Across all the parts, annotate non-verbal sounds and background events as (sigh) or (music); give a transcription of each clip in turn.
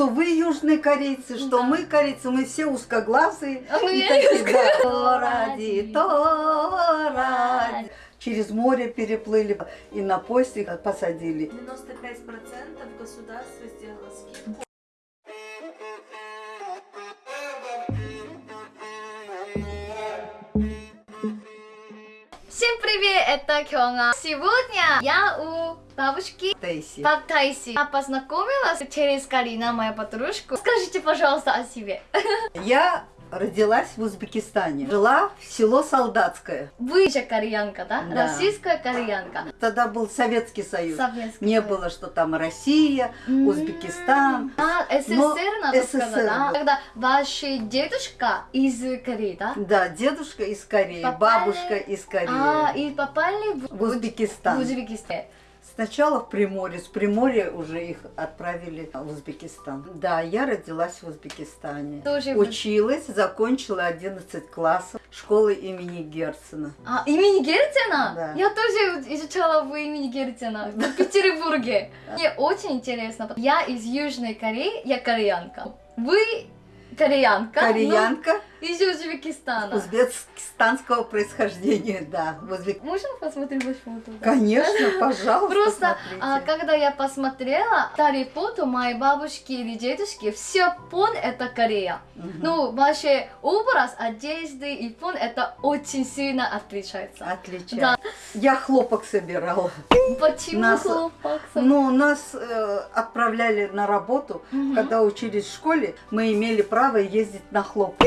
Что вы южные корейцы, что Да. мы корейцы, мы все узкоглазые. А мы и такие, узкоглазые. да, то ради, то ради. Через море переплыли и на поезде посадили. 95% государство сделало скидку. Привет, это Кёнга. Сегодня я у бабушки Тейси. Пак Тайси. Я познакомилась через Карина, моя подружка. Скажите, пожалуйста, о себе. (laughs) Я родилась в Узбекистане. Жила в село Солдатское. Вы же кореянка, да? Да. Российская кореянка. Тогда был Советский Союз. Советский Не Союз. было, что там Россия, М. Узбекистан. А, СССР, Но надо СССР, сказать, да? да. Когда ваш дедушка из Кореи, да? Да, дедушка из Кореи, Попали- бабушка из Кореи. А, и попали в, В Узбекистан. в Узбекистан. Сначала в Приморье, с Приморья уже их отправили в Узбекистан. Да, я родилась в Узбекистане. Тоже Училась, закончила 11 классов школы имени Герцена. А, имени Герцена? Да. Я тоже изучала в имени Герцена в Петербурге. (laughs) Мне очень интересно. Я из Южной Кореи, я кореянка. Вы кореянка, Кореянка но из Узбекистана. узбекистанского происхождения, да. Узбек- Можно посмотреть ваш фото? да? Конечно, (laughs) пожалуйста, Просто, а, когда я посмотрела старые фото моей бабушки или дедушки, все фон это Корея. Мгм. Ну, ваш образ одежды и фон это очень сильно отличается. Отлично. Да. Я хлопок собирала. Почему Нас- хлопок? Ну, нас э, отправляли на работу. Мгм. Когда учились в школе, мы имели право ездить на хлопок.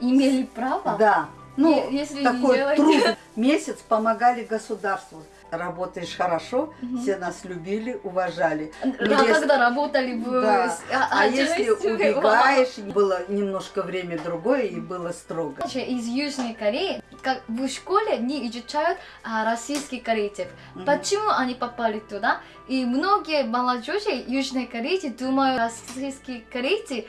Имели право? Да. Ну, если такой труд. (laughs) Месяц помогали государству. Работаешь хорошо, Мгм. все нас любили, уважали. Да, если- когда работали в... Да. с- А, если (laughs) убегаешь, было немножко время другое и было строго. вау. Из Южной Кореи, как в школе не изучают а, российских корейцев. Мгм. Почему они попали туда? И многие молодежи Южной Кореи думают, российские корейцы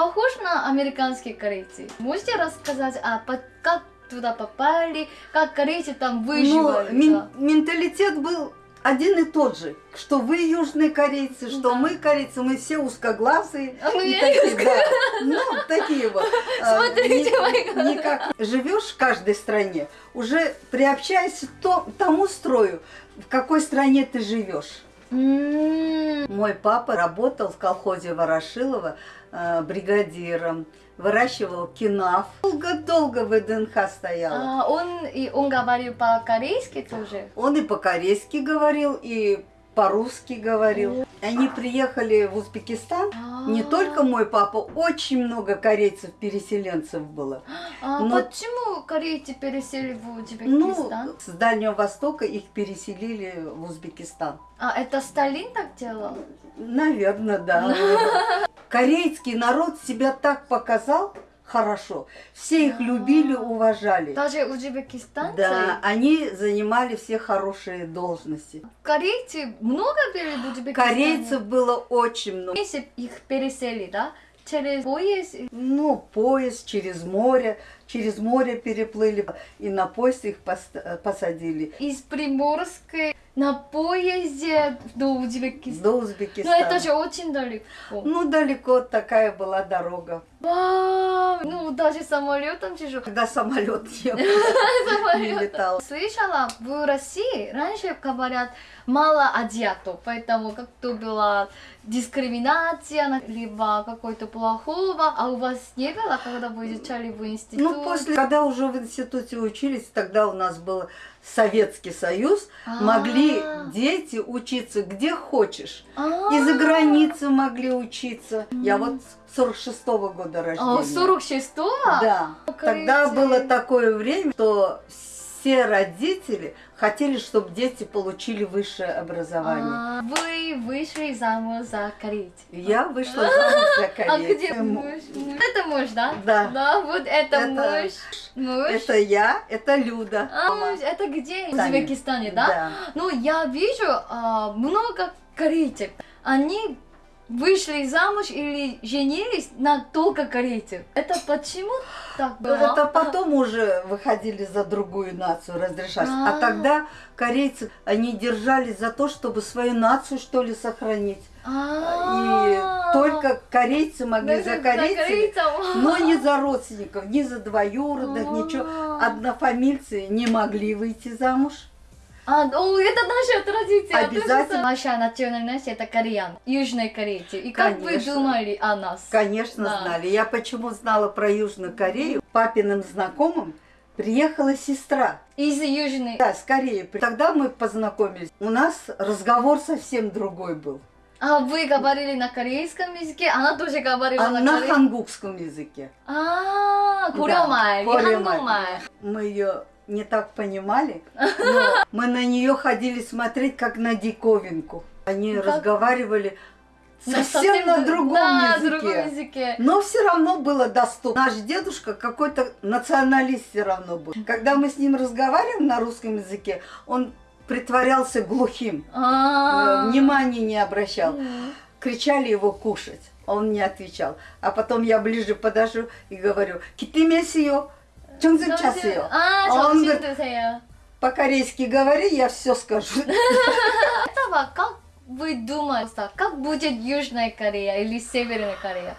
похожи на американские корейцы. Можете рассказать, а как туда попали, как корейцы там выживали? мен- да? менталитет был один и тот же, что вы южные корейцы, что Да. мы корейцы, мы все узкоглазые. А мы и такие, да. Ну, такие вот. (laughs) А, Смотрите, мои глаза. никак. Живешь в каждой стране, уже приобщаясь к то- тому строю, в какой стране ты живешь. М, Мой папа работал в колхозе Ворошилова э, бригадиром, выращивал кинаф. Долго-долго в ВДНХ стоял. а, он, и он говорил по-корейски тоже? Он и по-корейски говорил, и по-русски говорил. Они приехали в Узбекистан. Не А. только мой папа, очень много корейцев-переселенцев было. А но- почему корейцы пересели в Ну, Узбекистан? с Дальнего Востока их переселили в Узбекистан. А это Сталин так делал? Наверное, да. (laughs) Корейский народ себя так показал хорошо. Все их любили, уважали. Даже узбекистанцы? Да, они занимали все хорошие должности. Корейцы много были в Узбекистане? Корейцев было очень много. Если их пересели, да? Через поезд? Ну, поезд через море, через море переплыли, и на поезд их э, посадили Из Приморской на поезде до Узбекистана. до Ну Узбекистана. это же очень далеко. Ну, далеко такая была дорога. Вау! Ну даже самолетом тяжело. (laughs) Когда (laughs) самолет не, летал. Слышала, в России раньше говорят мало азиатов, поэтому как-то была дискриминация, на- либо какой-то плохого, а у вас не было, когда вы изучали в институте? Ну, после, когда уже в институте учились, тогда у нас был Советский Союз, А. могли дети учиться где хочешь. А. И за границей могли учиться. Я вот 46-го года рождения. А, 46-го? Да. Тогда было такое время, что все родители хотели, чтобы дети получили высшее образование. А, вы вышли замуж за корейца. Я вышла замуж за (laughs) А корейца. где муж? Муж. Это муж, да? Да. Да, вот это, Это- муж. Муж. Это я, это Люда. А, муж, это где? В. Узбекистане, да? Да. Ну, я вижу а, много корейцев. Они вышли замуж или женились на только корейцев. Это почему так было? Это потом уже выходили за другую нацию разрешать. А А. тогда корейцы, они держались за то, чтобы свою нацию, что ли, сохранить. И А. только корейцы могли за корейцев, но не за родственников, ни за двоюродных, ничего. А. Однофамильцы не могли выйти замуж. А, ну это наша традиция. Обязательно. Наша национальность это кореян, Южной Кореи. И как вы думали о нас? Конечно, да. знали. Я почему знала про Южную Корею? Папиным знакомым приехала сестра. Из Южной? Да, с Кореи. Тогда мы познакомились. У нас разговор совсем другой был. А вы говорили на корейском языке, она тоже говорила а на, на корейском? на хангукском языке. А, -а, -а да, хангукмай. Мы ее не так понимали, но мы на нее ходили смотреть как на диковинку. Они Как? разговаривали На совсем на другом да, языке. другом языке. Но все равно было доступно. Наш дедушка какой-то националист все равно был. Когда мы с ним разговариваем на русском языке, он притворялся глухим, э, А. внимания не обращал. Кричали его кушать, а он не отвечал. А потом я ближе подошел и говорю, китимесио, чонзым часио. А, А он 점심 говорит, 드세요. По-корейски говори, я все скажу. (laughs) Этого как вы думаете, как будет Южная Корея или Северная Корея?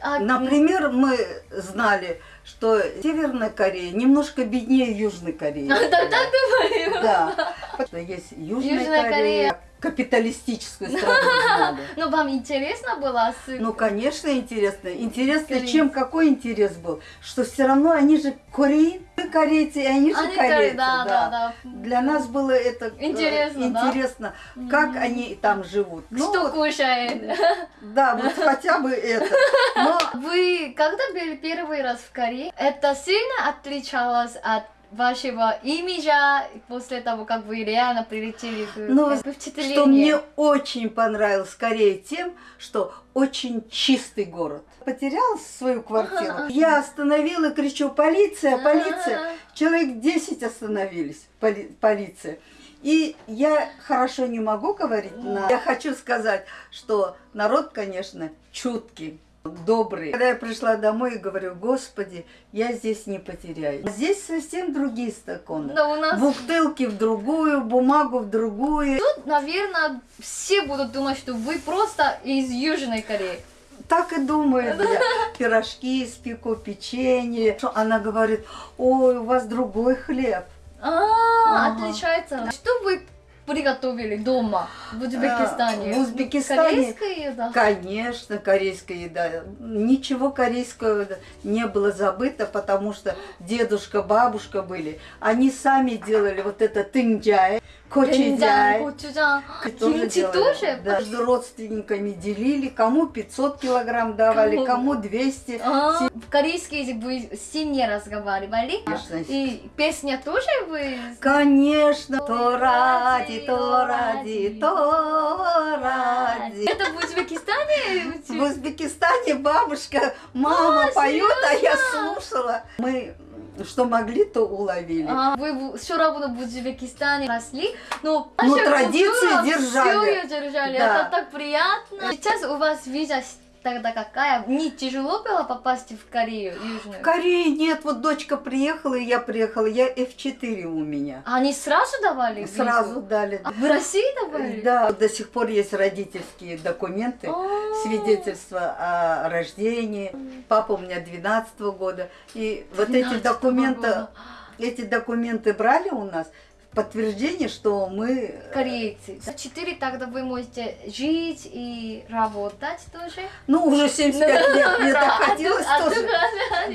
А, Например, мы знали, что Северная Корея немножко беднее Южной Кореи. (laughs) Да, так думаю. Да. Потому что есть Южная, Южная Корея, Корея. капиталистическую страну. (laughs) Ну, вам интересно было с... Ну, конечно, интересно. Интересно, Корей. чем какой интерес был? Что все равно они же кореи, корейцы, и они же Они корейцы. коре- да, да, да. Для нас было это э, Интересно, да? интересно как они там живут. Ну, Что вот, кушает? да, вот (laughs) хотя бы это. (laughs) Но Вы когда были первый раз в Корее, это сильно отличалось от вашего имиджа после того, как вы реально прилетели в, Ну, как бы впечатление? Что мне очень понравилось Корее тем, что очень чистый город. Потеряла свою квартиру. Я остановила, кричу, полиция, полиция. Человек 10 остановились, поли- полиция. И я хорошо не могу говорить на... Я хочу сказать, что народ, конечно, чуткий, добрый. Когда я пришла домой и говорю, господи, я здесь не потеряюсь. Здесь совсем другие стаканы. Но у нас, Бутылки в другую, бумагу в другую. наверное, все будут думать, что вы просто из Южной Кореи. Так и думает. Я (laughs) пирожки испеку, печенье. Она говорит, ой, у вас другой хлеб. А, Ага. отличается. Что вы приготовили дома в Узбекистане? А, в Узбекистане- Корейская еда? Конечно, корейская еда. Ничего корейского не было забыто, потому что дедушка, бабушка были. Они сами делали вот это тынджай, Gochujang. Gochujang. Кимчи тоже? тоже? С родственниками делили. Кому 500 килограмм давали, кому, 200. А? В корейский язык вы сильнее разговаривали? Конечно. И песня тоже вы? Конечно. То ради, то ради, то ради. Это в Узбекистане? В Узбекистане бабушка, мама а, поет, а я слушала. Мы что могли, то уловили. А, вы все равно в Узбекистане росли, но наша традиции культура держали. всё её держали. Да. Это так приятно. Сейчас у вас виза тогда какая? Не тяжело было попасть в Корею Южную? В Корее нет, вот дочка приехала, и я приехала, я F4 у меня. Они сразу давали визу? Сразу дали. А в России давали? Да, до сих пор есть родительские документы, А. свидетельство о рождении. Папа у меня 12 года. И вот эти 12-го документы, года. эти документы брали у нас подтверждение, что мы... Корейцы. За четыре тогда вы можете жить и работать тоже. Ну, уже 75 лет, мне так а хотелось а тоже.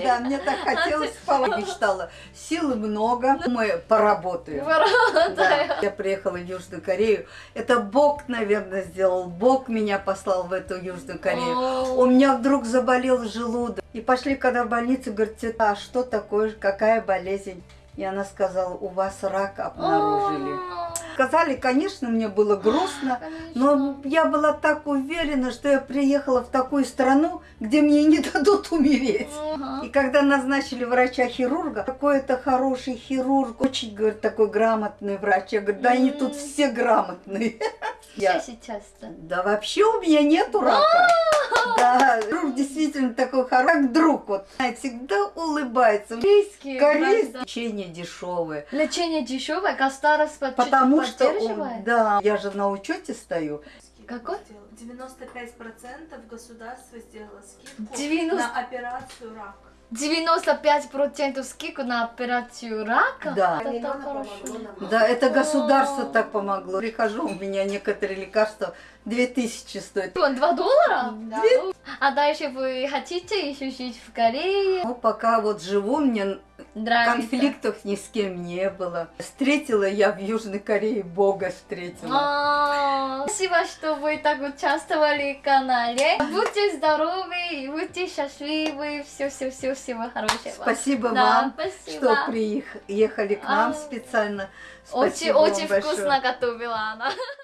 Да, мне так хотелось, папа мечтала. Силы много, мы поработаем. Да, я приехала в Южную Корею. Это Бог, наверное, сделал. Бог меня послал в эту Южную Корею. У меня вдруг заболел желудок. И пошли, когда в больницу, говорят, «Тета, а что такое, какая болезнь? И она сказала, у вас рак обнаружили. о. Сказали, конечно, мне было грустно, Конечно. но я была так уверена, что я приехала в такую страну, где мне не дадут умереть. И когда назначили врача-хирурга, какой-то хороший хирург, очень, говорит, такой грамотный врач. Я говорю, да они тут все грамотные. Все сейчас-то. Да вообще у меня нету рака. Да, друг действительно такой хороший, как друг. Вот, всегда улыбается. Корейские. Корейское правда. лечение дешевое. Лечение дешевое, чуть-чуть Потому что, поддерживает. да, я же на учете стою. Какой? 95% государство сделало скидку 90. на операцию рак. 95% скидку на операцию рака? Да. Это так хорошо. Да, это государство О. так помогло. Прихожу, у меня некоторые лекарства 2000 стоят. Вон, Два доллара? Да. А дальше вы хотите еще жить в Корее? Ну, пока вот живу, мне Нравится? конфликтов ни с кем не было. Встретила я в Южной Корее Бога встретила. А, Спасибо, что вы так участвовали в канале. Будьте здоровы и будьте счастливы. Все-все-все, всего хорошего. Спасибо Да, вам, спасибо. что приехали к нам А. специально. Очень, Спасибо вам очень большое. вкусно готовила она. (laughs)